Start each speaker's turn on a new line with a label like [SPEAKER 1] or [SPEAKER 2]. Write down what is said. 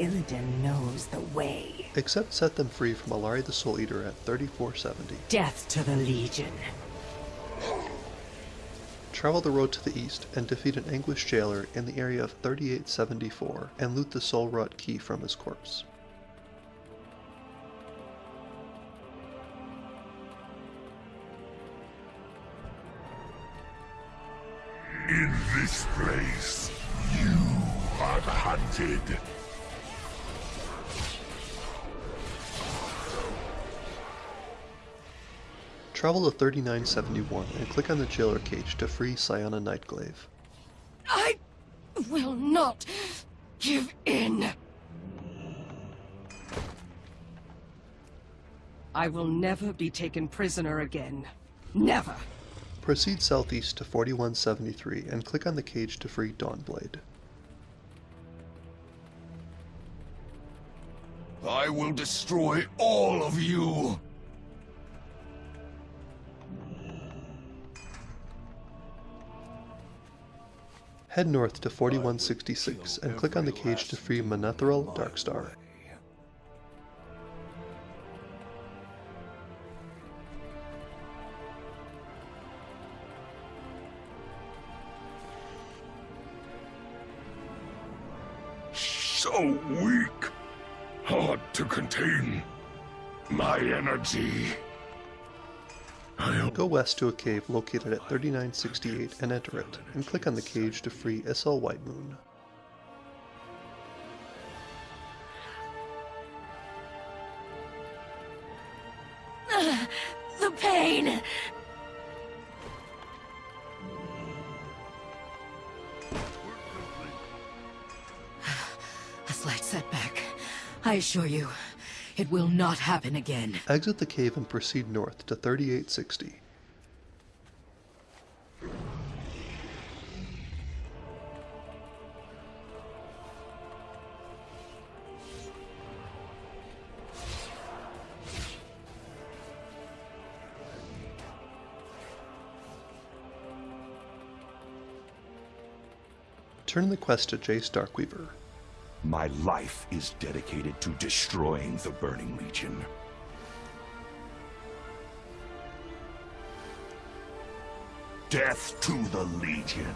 [SPEAKER 1] Raiden knows the way.
[SPEAKER 2] Except set them free from Allari the Soul Eater at 3470.
[SPEAKER 1] Death to the Legion.
[SPEAKER 2] Travel the road to the east and defeat an anguished jailer in the area of 3874 and loot the Soul Wrought key from his corpse.
[SPEAKER 3] In this place, you are hunted.
[SPEAKER 2] Travel to 3971 and click on the jailer cage to free Cyana Nightglaive.
[SPEAKER 1] I will not give in. I will never be taken prisoner again. Never.
[SPEAKER 2] Proceed southeast to 4173 and click on the cage to free Dawnblade.
[SPEAKER 3] I will destroy all of you.
[SPEAKER 2] Head north to 4166 and click on the cage to free Mannethrel Darkstar.
[SPEAKER 3] So weak. Hard to contain. My energy. I'll
[SPEAKER 2] Go west to a cave located at 3968 and enter it, and click on the cage to free Izal Whitemoon.
[SPEAKER 1] The pain! A slight setback. I assure you, it will not happen again.
[SPEAKER 2] Exit the cave and proceed north to 3860. Turn the quest to Jace Darkweaver.
[SPEAKER 3] My life is dedicated to destroying the Burning Legion. Death to the Legion.